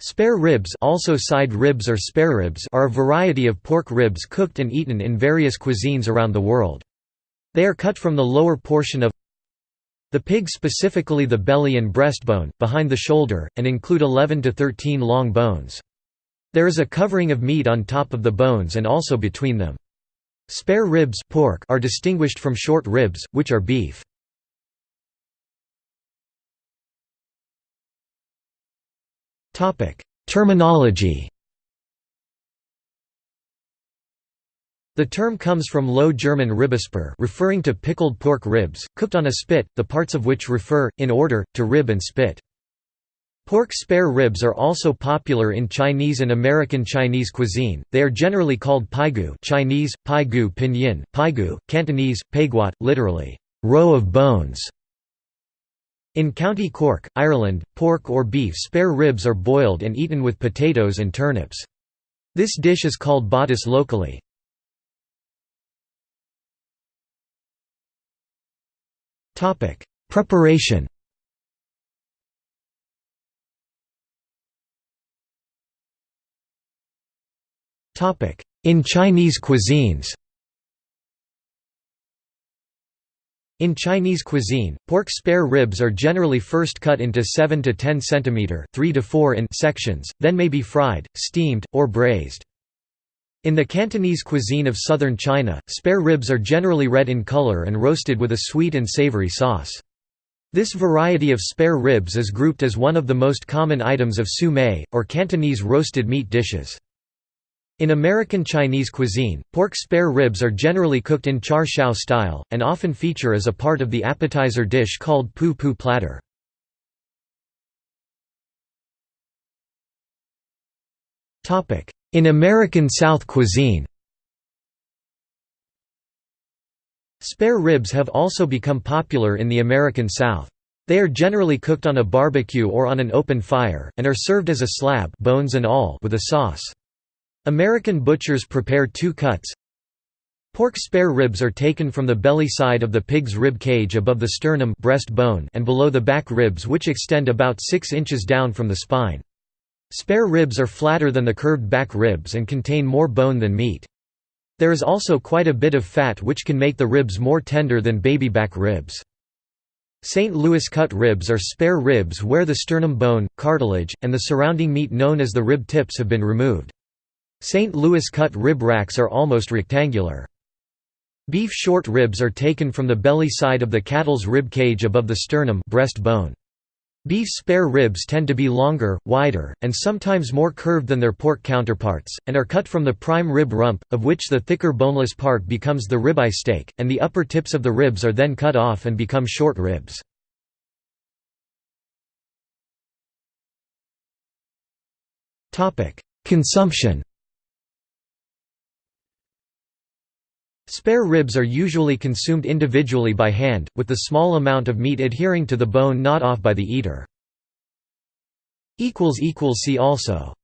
Spare ribs also side ribs or spare ribs are a variety of pork ribs cooked and eaten in various cuisines around the world. They are cut from the lower portion of the pig specifically the belly and breastbone, behind the shoulder, and include 11 to 13 long bones. There is a covering of meat on top of the bones and also between them. Spare ribs pork are distinguished from short ribs, which are beef. Terminology The term comes from Low German Ribbesper referring to pickled pork ribs, cooked on a spit, the parts of which refer, in order, to rib and spit. Pork spare ribs are also popular in Chinese and American Chinese cuisine. They are generally called paigu Chinese, paigu pinyin, paigu, Cantonese, paiguat, literally, row of bones. In County Cork, Ireland, pork or beef spare ribs are boiled and eaten with potatoes and turnips. This dish is called bodice locally. Preparation In Chinese cuisines In Chinese cuisine, pork spare ribs are generally first cut into 7 to 10 cm 3 to 4 in sections, then may be fried, steamed, or braised. In the Cantonese cuisine of southern China, spare ribs are generally red in color and roasted with a sweet and savory sauce. This variety of spare ribs is grouped as one of the most common items of siu mei, or Cantonese roasted meat dishes. In American Chinese cuisine, pork spare ribs are generally cooked in char siu style, and often feature as a part of the appetizer dish called pu pu platter. In American South cuisine Spare ribs have also become popular in the American South. They are generally cooked on a barbecue or on an open fire, and are served as a slab bones and all with a sauce. American butchers prepare two cuts. Pork spare ribs are taken from the belly side of the pig's rib cage above the sternum breast bone and below the back ribs which extend about 6 inches down from the spine. Spare ribs are flatter than the curved back ribs and contain more bone than meat. There is also quite a bit of fat which can make the ribs more tender than baby back ribs. St. Louis cut ribs are spare ribs where the sternum bone, cartilage, and the surrounding meat known as the rib tips have been removed. St. Louis cut rib racks are almost rectangular. Beef short ribs are taken from the belly side of the cattle's rib cage above the sternum breast bone. Beef spare ribs tend to be longer, wider, and sometimes more curved than their pork counterparts, and are cut from the prime rib rump, of which the thicker boneless part becomes the ribeye steak, and the upper tips of the ribs are then cut off and become short ribs. Consumption Spare ribs are usually consumed individually by hand, with the small amount of meat adhering to the bone not off by the eater. See also